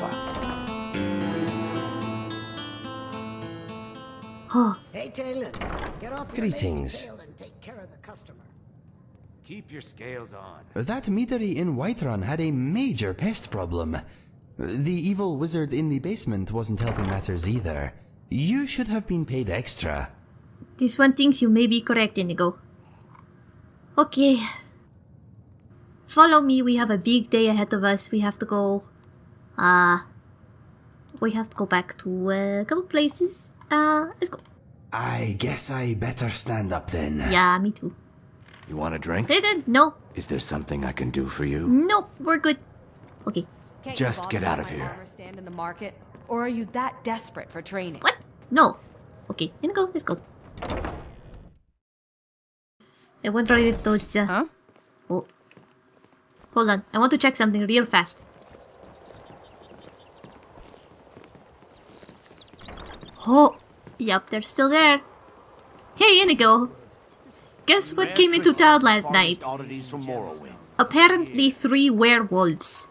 what you did to Kirava. Oh, Hey, Taylor, get off Greetings. and take care of the customer. Keep your scales on. That meadery in Whiterun had a major pest problem. The evil wizard in the basement wasn't helping matters either. You should have been paid extra. this one thinks you may be correct, Inigo. Okay. Follow me, we have a big day ahead of us. We have to go... Uh... We have to go back to uh, a couple places. Uh, let's go. I guess I better stand up then. Yeah, me too. You want a drink? They did. No. Is there something I can do for you? Nope, we're good. Okay. Can't Just get out of here. stand in the market, or are you that desperate for training? What? No. Okay, Inigo, let's go. I wonder if those... Uh, Huh? Oh. Hold on, I want to check something real fast. Oh, yep, they're still there. Hey, Inigo. Guess what came into town last night? Oddities from Morrowind. Apparently three werewolves.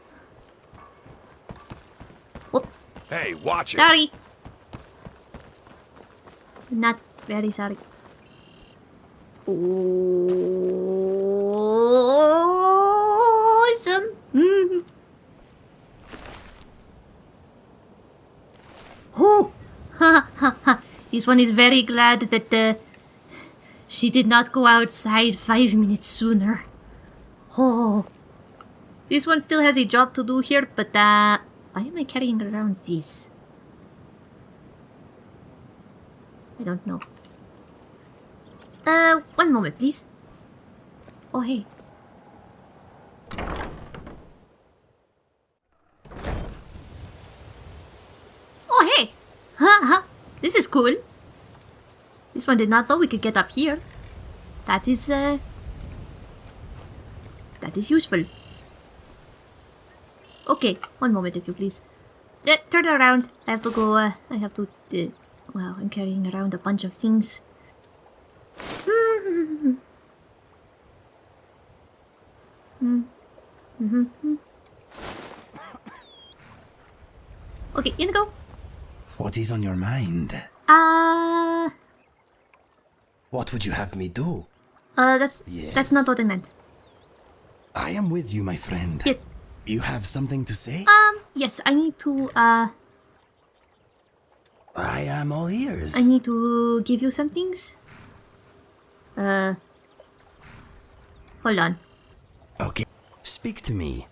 Oh, Hey, watch it. sorry. Not very sorry. Awesome. Mm. Oh, ha ha ha. This one is very glad that uh, she did not go outside five minutes sooner. Oh, this one still has a job to do here, but uh, why am I carrying around this? I don't know. Uh, one moment, please. Oh, hey. Oh, hey! Ha ha! This is cool. This one did not know we could get up here. That is, uh... That is useful. Okay, one moment if you please. Uh, turn around. I have to go, uh, I have to, uh, wow, I'm carrying around a bunch of things. Okay, Inigo. What is on your mind? Uh, What would you have me do? uh, that's, that's not what I meant. I am with you, my friend. Yes, You have something to say? um, yes, I need to, uh, I am all ears. I need to give you some things. Uh, hold on. Okay. Speak to me.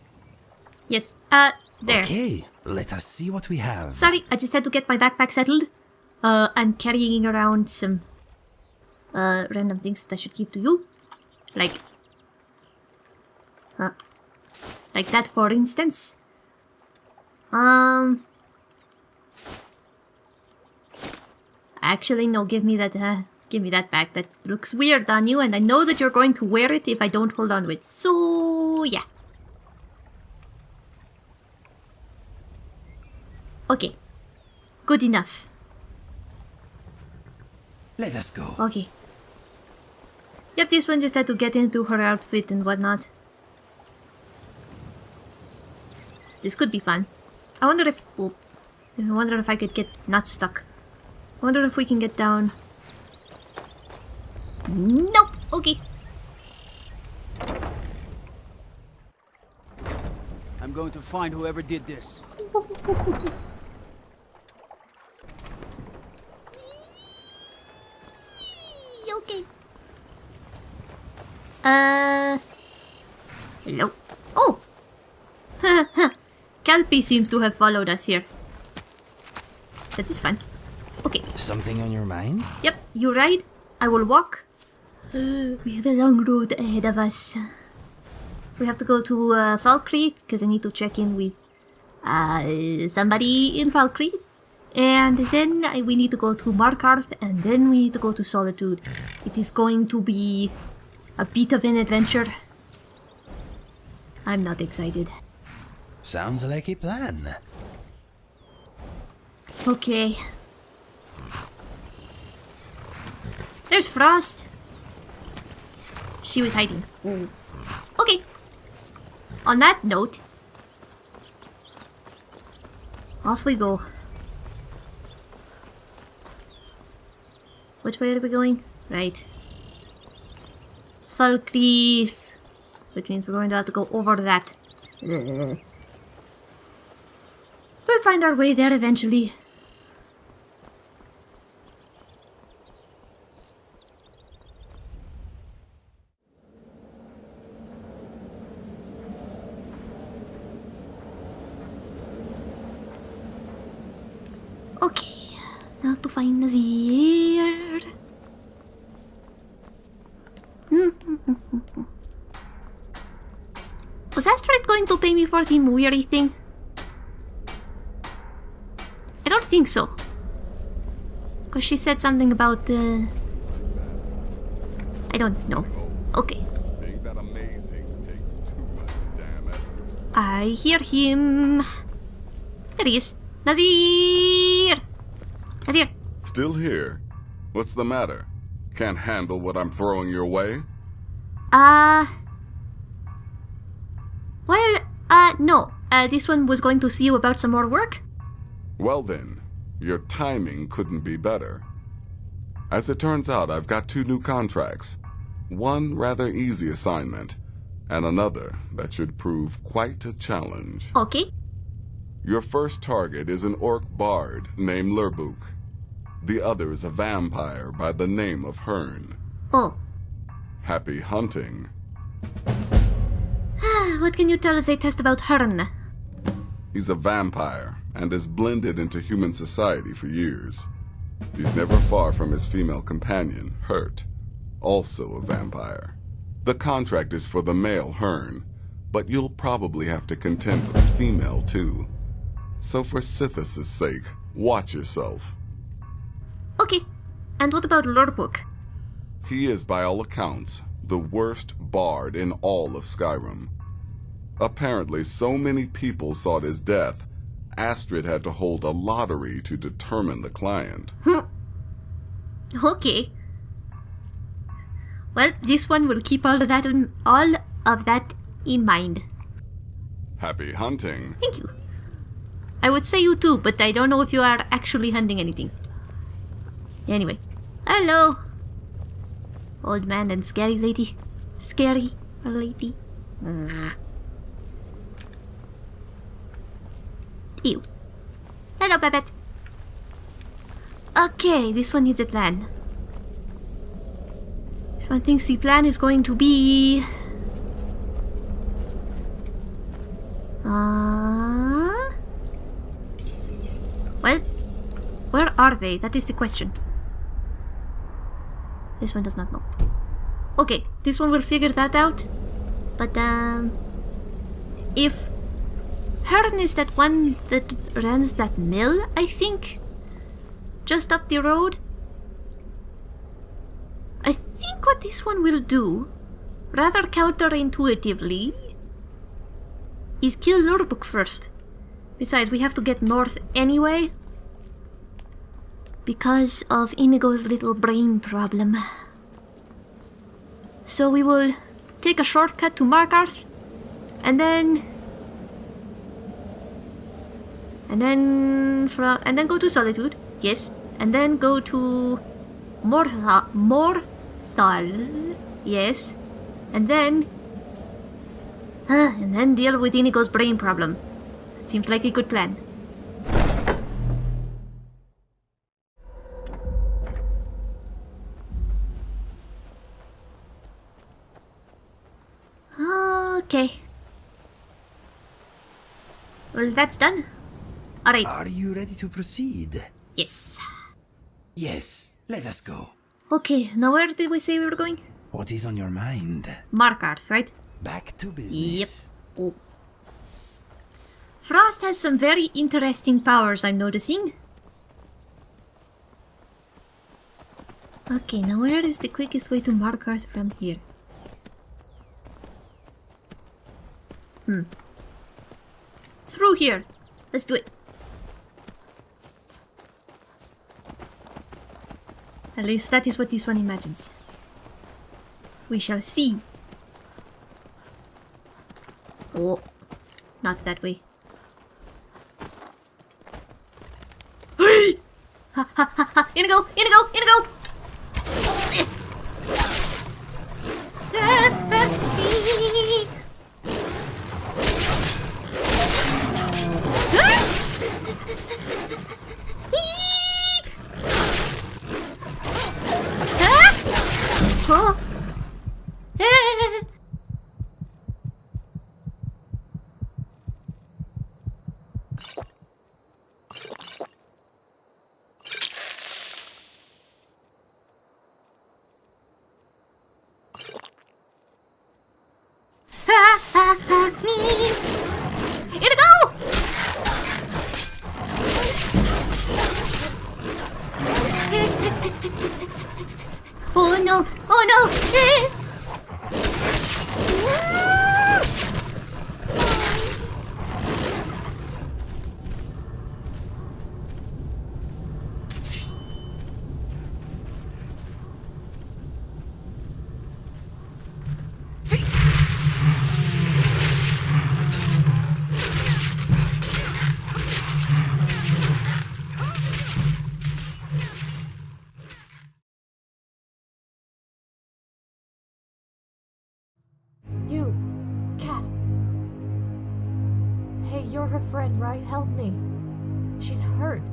Yes, uh, there. Okay, let us see what we have. Sorry, I just had to get my backpack settled. Uh, I'm carrying around some, uh, random things that I should give to you. Like, uh, like that for instance. Um, actually, no, give me that, uh, give me that back. That looks weird on you, and I know that you're going to wear it if I don't hold on to it. So, yeah. Okay. Good enough. Let us go. Okay. Yep, this one just had to get into her outfit and whatnot. This could be fun. I wonder if... I wonder if I could get not stuck. I wonder if we can get down. Nope. Okay. I'm going to find whoever did this. Okay. Uh. Hello. Oh. Calpy seems to have followed us here. That is fine. Okay. Something on your mind? Yep. You ride. I will walk. we have a long road ahead of us. We have to go to uh, Falkreath because I need to check in with uh, somebody in Falkreath. And then I, we need to go to Markarth, and then we need to go to Solitude. It is going to be a bit of an adventure. I'm not excited. Sounds like a plan. Okay. There's Frost. She was hiding. Okay. On that note, Off we go. Which way are we going? Right. Falkreath. Which means we're going to have to go over that. We'll find our way there eventually. Okay, now to find Nazir. Was Astrid going to pay me for the weary thing? I don't think so. Because she said something about, uh... I don't know. Okay. Being that amazing takes too much damn effort. I hear him. There he is. Nazir! Nazir! Still here? What's the matter? Can't handle what I'm throwing your way? Uh... Uh, no. Uh, this one was going to see you about some more work. Well then, your timing couldn't be better. As it turns out, I've got two new contracts. One rather easy assignment, and another that should prove quite a challenge. Okay. Your first target is an orc bard named Lurbuk. The other is a vampire by the name of Hern. Oh. Happy hunting. What can you tell us a test about Hern? He's a vampire and has blended into human society for years. He's never far from his female companion, Hert, also a vampire. The contract is for the male Hern, but you'll probably have to contend with the female too. So for Sithis' sake, watch yourself. Okay. And what about Lurbuk? He is, by all accounts, the worst bard in all of Skyrim. Apparently, so many people sought his death, Astrid had to hold a lottery to determine the client. Okay. Well, this one will keep all of that in, all of that in mind. Happy hunting. Thank you. I would say you too, but I don't know if you are actually hunting anything. Anyway. Hello. Old man and scary lady. Scary lady. Ugh. Ew. Hello, Babette. Okay, this one needs a plan. This one thinks the plan is going to be... Uh... Well, where are they? That is the question. This one does not know. Okay, this one will figure that out. But, um... If Hern is that one that runs that mill, I think? Just up the road? I think what this one will do, rather counterintuitively, is kill Lurbuk first. Besides, we have to get north anyway. Because of Inigo's little brain problem. So we will take a shortcut to Markarth, and then and then from and then go to Solitude, yes, and then go to Morthal, Morthal, yes, and then uh, and then deal with Inigo's brain problem. Seems like a good plan. Okay. Well, that's done. Alright. Are you ready to proceed? Yes. Yes, let us go. Okay, now where did we say we were going? What is on your mind? Markarth, right? Back to business. Yep. Oh. Frost has some very interesting powers, I'm noticing. Okay, now where is the quickest way to Markarth from here? Hmm. Through here. Let's do it. At least that is what this one imagines. We shall see. Oh, not that way. Ha ha ha ha. Inigo! Inigo! Inigo! Oh. Friend, right? Help me. She's hurt.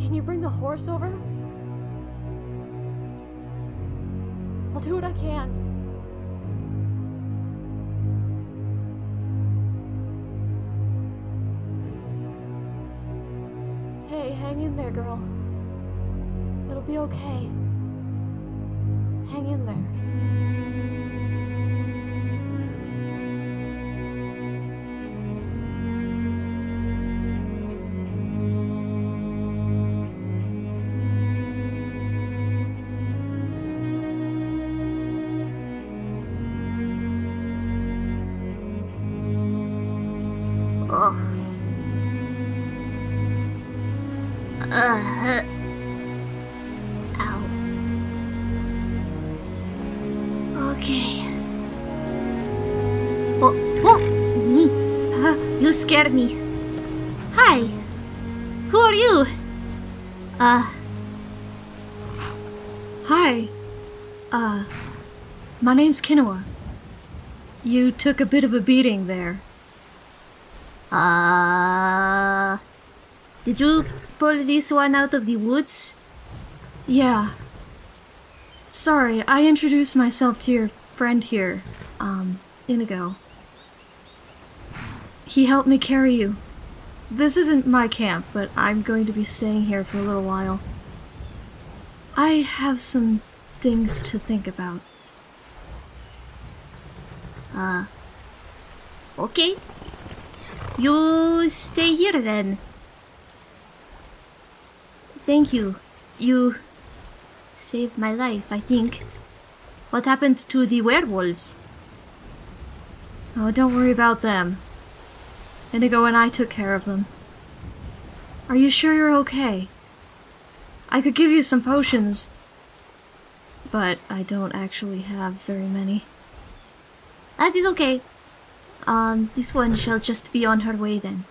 Can you bring the horse over? I'll do what I can. Hey, hang in there, girl. It'll be okay. Hang in there. Scared me. Hi. Who are you? Uh, Hi. Uh, my name's Kinoa. You took a bit of a beating there. uh... Did you pull this one out of the woods? Yeah. Sorry, I introduced myself to your friend here, um, Inigo. He helped me carry you. This isn't my camp, but I'm going to be staying here for a little while. I have some things to think about. Uh... Okay. You stay here then. Thank you. You saved my life, I think. What happened to the werewolves? Oh, don't worry about them. Inigo and I took care of them. Are you sure you're okay? I could give you some potions, but I don't actually have very many. That is okay. Um, this one shall just be on her way then.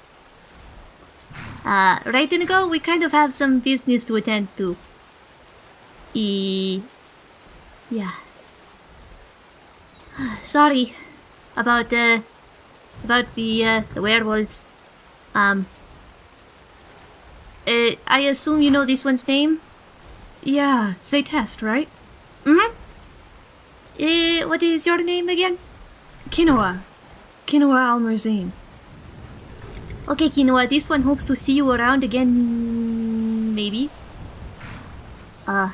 Uh, right, Inigo? We kind of have some business to attend to. E... Yeah. Sorry about, uh, about the, uh, the werewolves. Um... Uh, I assume you know this one's name? Yeah, say test, right? Mm-hmm. Uh, what is your name again? Kinoa. Kinoa Almerzine. Okay, Kinoa, this one hopes to see you around again, maybe. Uh,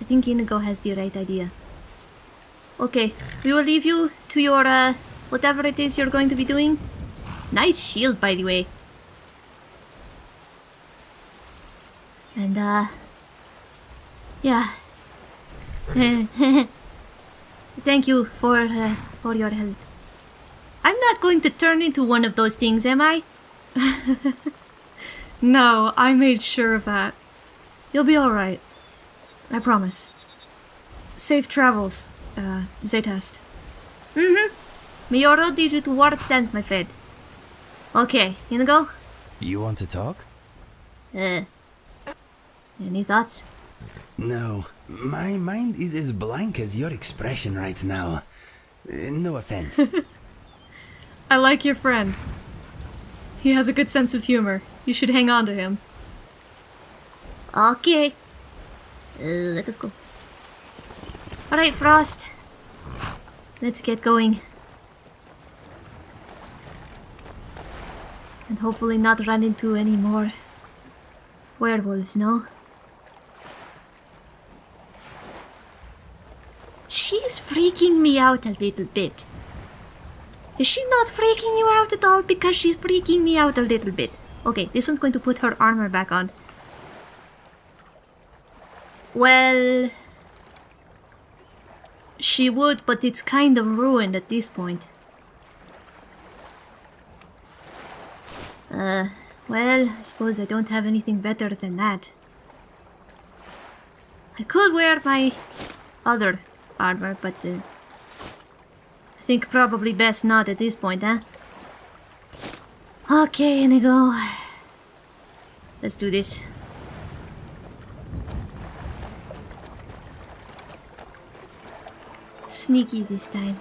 I think Inigo has the right idea. Okay, we will leave you to your, uh, whatever it is you're going to be doing. Nice shield, by the way. And, uh, yeah. Thank you for, uh, for your help. I'm not going to turn into one of those things, am I? No, I made sure of that. You'll be alright. I promise. Safe travels, uh, Zaytest. Mm-hmm. Miyoro needs you to warp sense, my friend. Okay, you go? You want to talk? Uh, any thoughts? No. My mind is as blank as your expression right now. Uh, No offense. I like your friend. He has a good sense of humor. You should hang on to him. Okay. Uh, let us go. Alright, Frost. Let's get going. And hopefully not run into any more werewolves, no? She's freaking me out a little bit. Is she not freaking you out at all? Because she's freaking me out a little bit. Okay, this one's going to put her armor back on. Well... She would, but it's kind of ruined at this point. Uh, well, I suppose I don't have anything better than that. I could wear my other armor, but uh, I think probably best not at this point, huh? Okay, Inigo. Let's do this. Sneaky this time.